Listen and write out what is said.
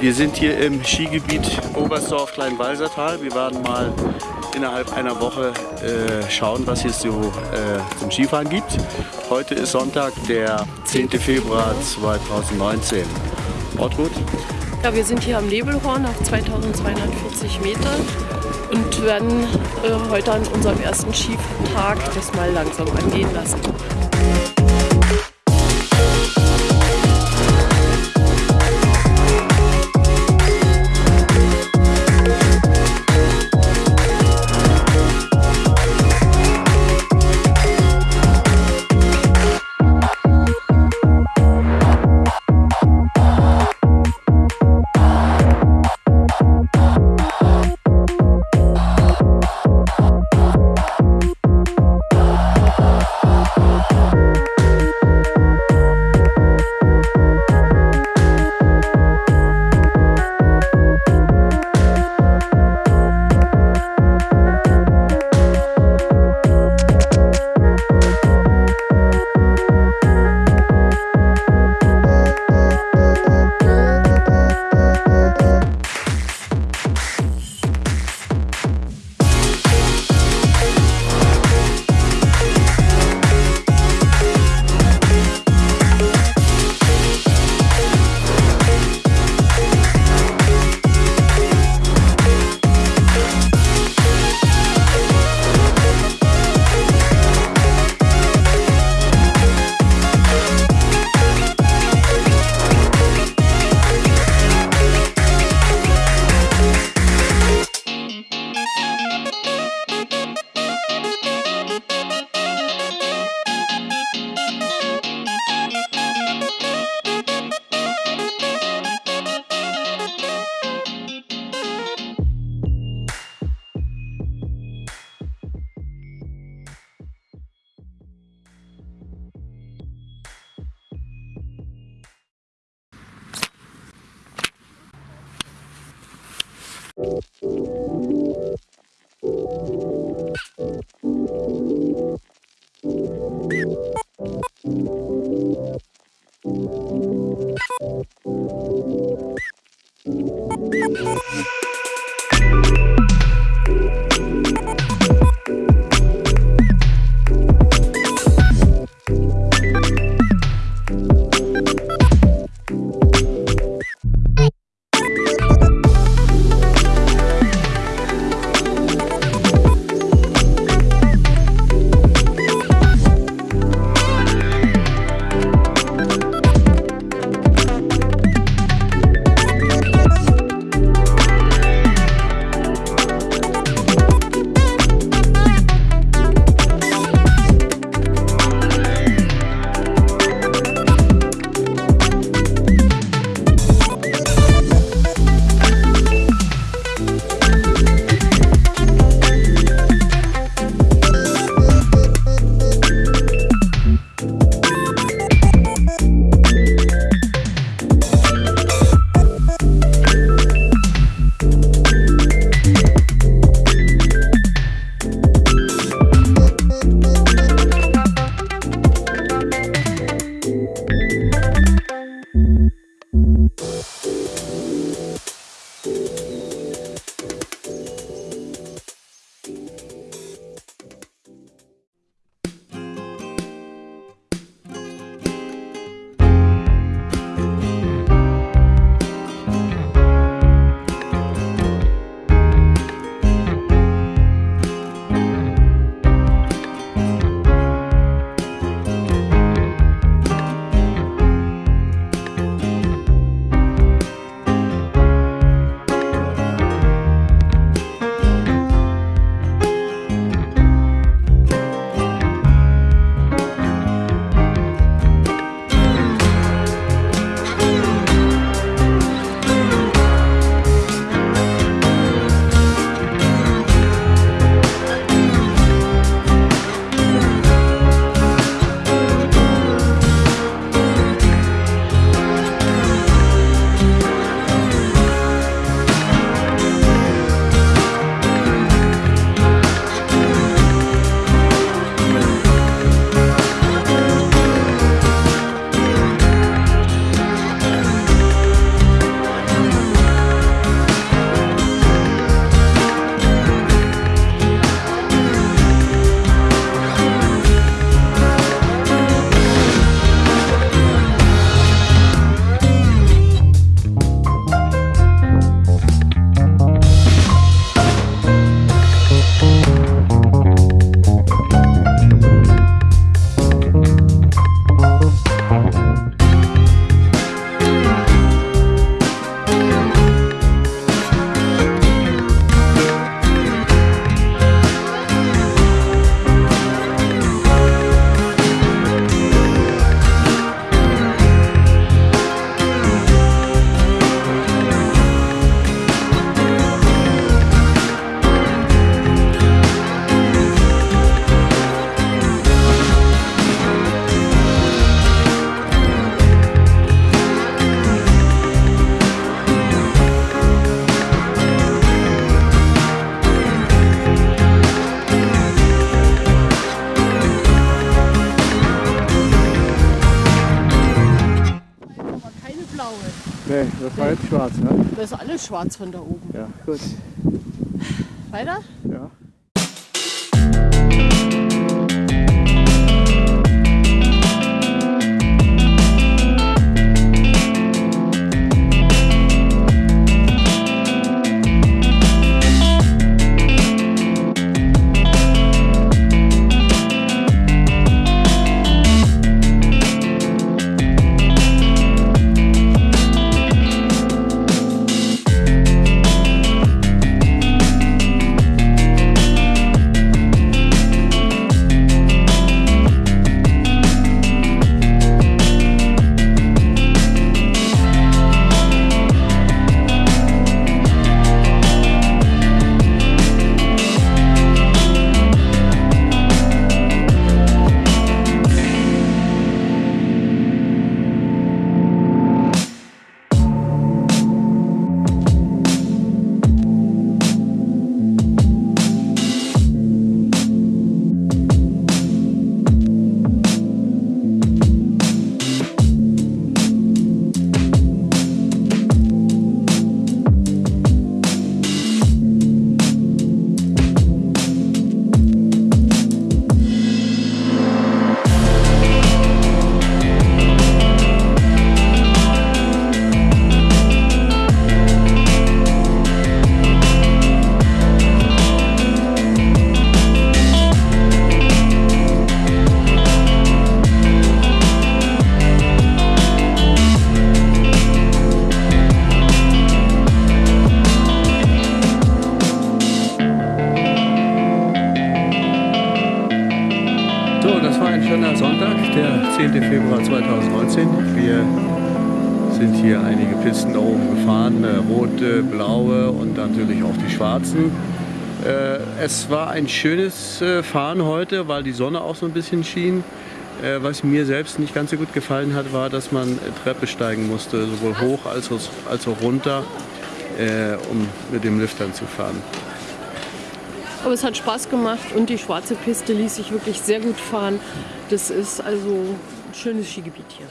Wir sind hier im Skigebiet Oberstdorf Kleinwalsertal. Wir werden mal innerhalb einer Woche äh, schauen, was es so äh, zum Skifahren gibt. Heute ist Sonntag, der 10. Februar 2019. Ortgut? Ja, wir sind hier am Nebelhorn auf 2240 Meter und werden äh, heute an unserem ersten Skitag das mal langsam angehen lassen. Nee, das war jetzt schwarz, ne? Das ist alles schwarz von da oben. Ja, gut. Weiter? Ja. Das war ein schöner Sonntag, der 10. Februar 2019. Wir sind hier einige Pisten da oben gefahren, äh, rote, blaue und natürlich auch die schwarzen. Äh, es war ein schönes äh, Fahren heute, weil die Sonne auch so ein bisschen schien. Was mir selbst nicht ganz so gut gefallen hat, war, dass man Treppe steigen musste, sowohl hoch als auch, runter, um mit dem Lift dann zu fahren. Aber es hat Spaß gemacht und die schwarze Piste ließ sich wirklich sehr gut fahren. Das ist also ein schönes Skigebiet hier.